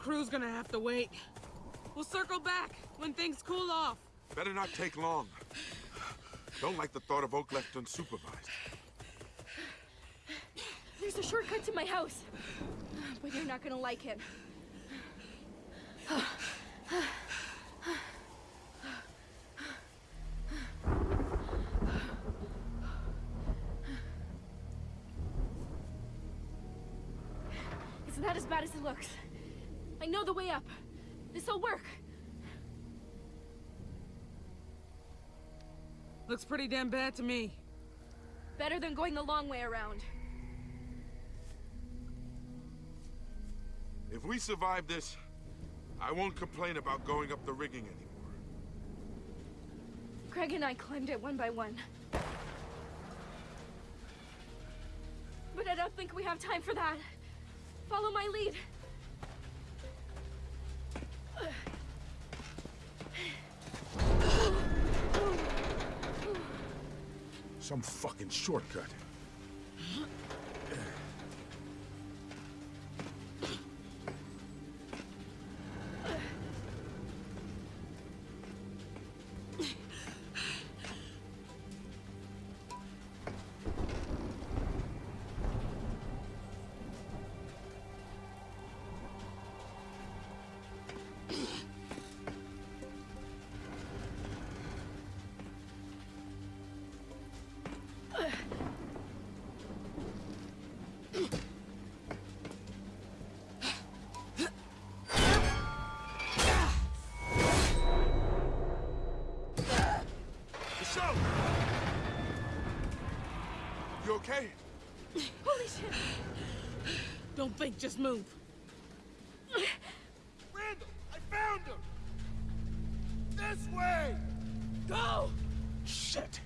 crew's gonna have to wait. We'll circle back when things cool off. Better not take long. Don't like the thought of Oak left unsupervised. There's a shortcut to my house. But you're not gonna like it. It's not as bad as it looks. I know the way up. This'll work. Looks pretty damn bad to me. Better than going the long way around. If we survive this, I won't complain about going up the rigging anymore. Craig and I climbed it one by one. But I don't think we have time for that. Follow my lead. Some fucking shortcut. Holy shit! Don't think, just move. Randall, I found her! This way! Go! Shit!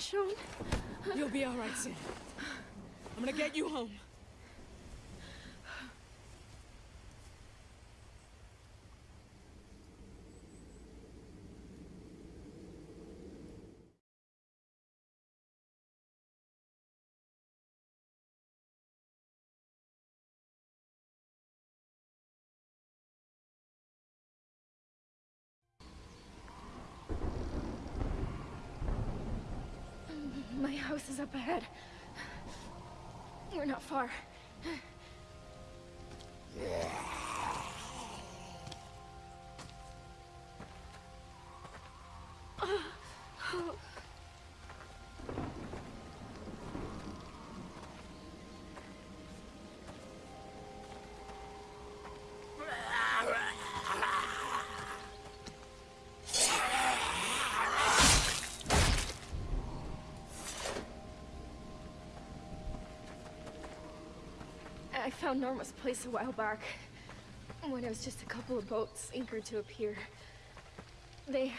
Michonne? You'll be all right, Sam. I'm gonna get you home. house is up ahead. We're not far. Oh. Found Norma's place a while back. When it was just a couple of boats anchored to a pier. They,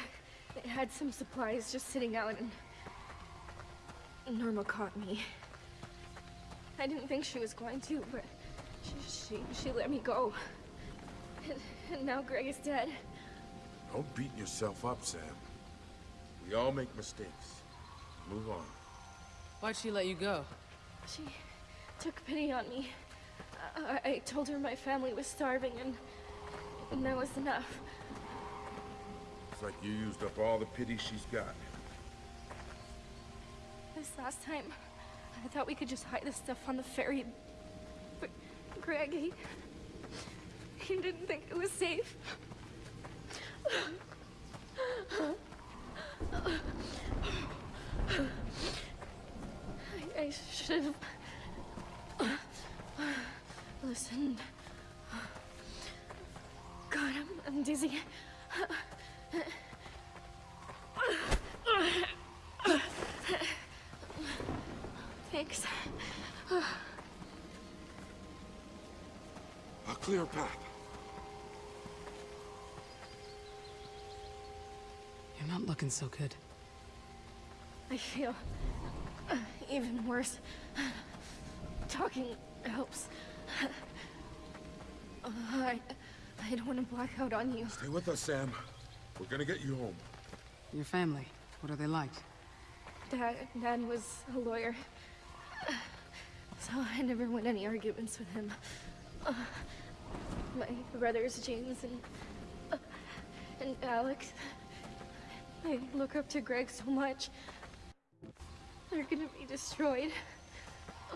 they had some supplies just sitting out and... Norma caught me. I didn't think she was going to, but she, she, she let me go. And, and now Greg is dead. Don't beat yourself up, Sam. We all make mistakes. Move on. Why'd she let you go? She took pity on me. I, I told her my family was starving and, and that was enough. It's like you used up all the pity she's got. This last time, I thought we could just hide the stuff on the ferry. But Greg, he, he didn't think it was safe. I, I should have listened. God, I'm, I'm dizzy. Thanks. A clear path. You're not looking so good. I feel uh, even worse. Talking helps. Uh, I, I don't want to black out on you. Stay with us, Sam. We're gonna get you home. Your family, what are they like? Dad, Dad was a lawyer. So I never win any arguments with him. Uh, my brothers, James and... Uh, and Alex... They look up to Greg so much. They're gonna be destroyed. I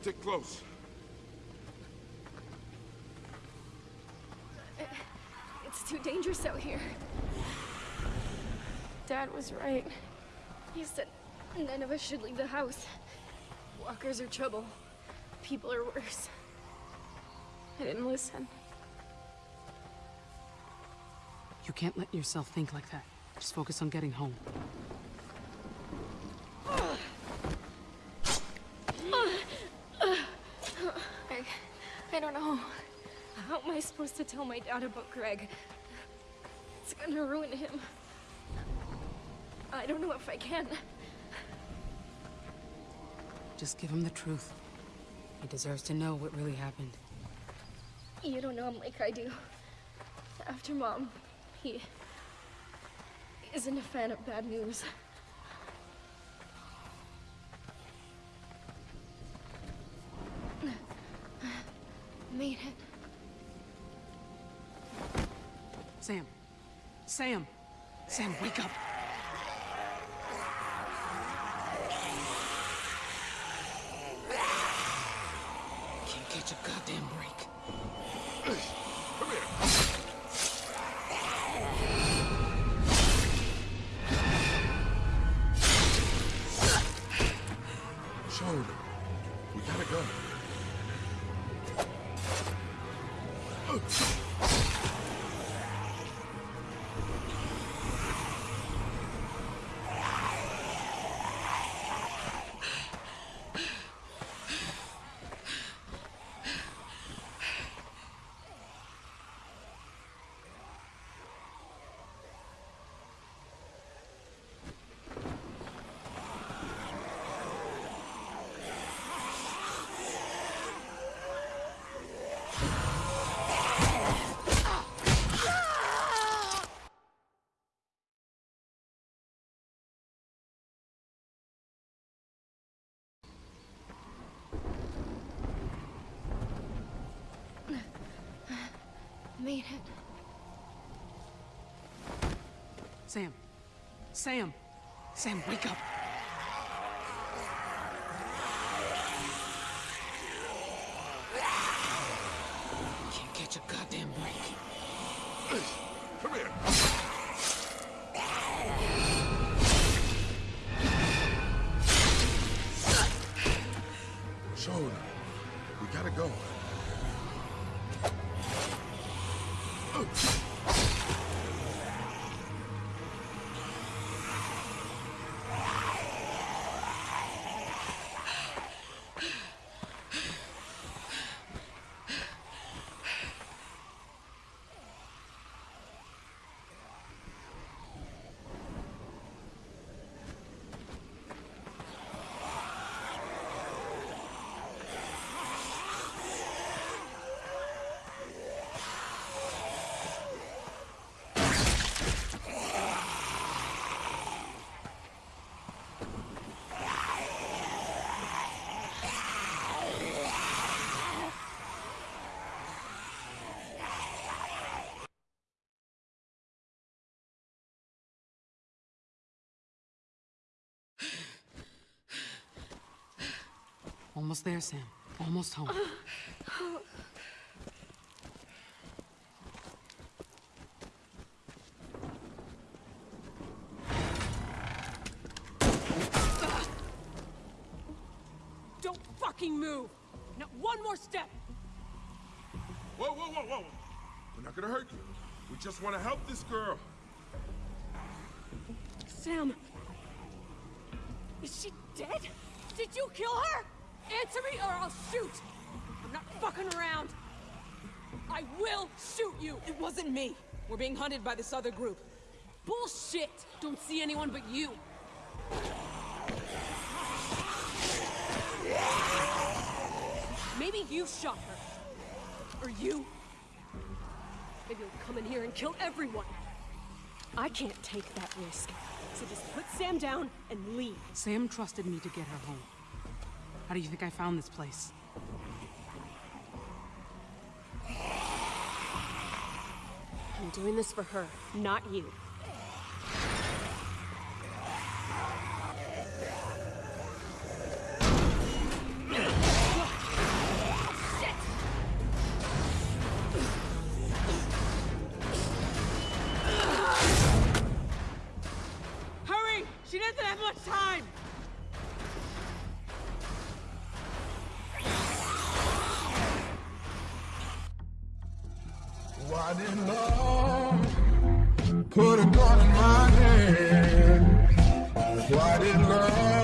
Stick close. It's too dangerous out here. Dad was right. He said none of us should leave the house. Walkers are trouble. People are worse. I didn't listen. You can't let yourself think like that. Just focus on getting home. I, I don't know. How am I supposed to tell my dad about Greg? It's gonna ruin him. I don't know if I can. Just give him the truth. He deserves to know what really happened. You don't know him like I do. After Mom, he isn't a fan of bad news. It. Sam. Sam. Sam, wake up. Ugh! Sam. Sam. Sam, wake up. Almost there, Sam. Almost home. Don't fucking move! Not one more step! Whoa, whoa, whoa, whoa! We're not gonna hurt you. We just want to help this girl. Sam! Is she dead? Did you kill her? Answer me or I'll shoot! I'm not fucking around! I will shoot you! It wasn't me! We're being hunted by this other group. Bullshit! Don't see anyone but you! Maybe you shot her. Or you. Maybe you'll come in here and kill everyone. I can't take that risk. So just put Sam down and leave. Sam trusted me to get her home. How do you think I found this place? I'm doing this for her, not you. Why did love put a gun in my hand? Why did love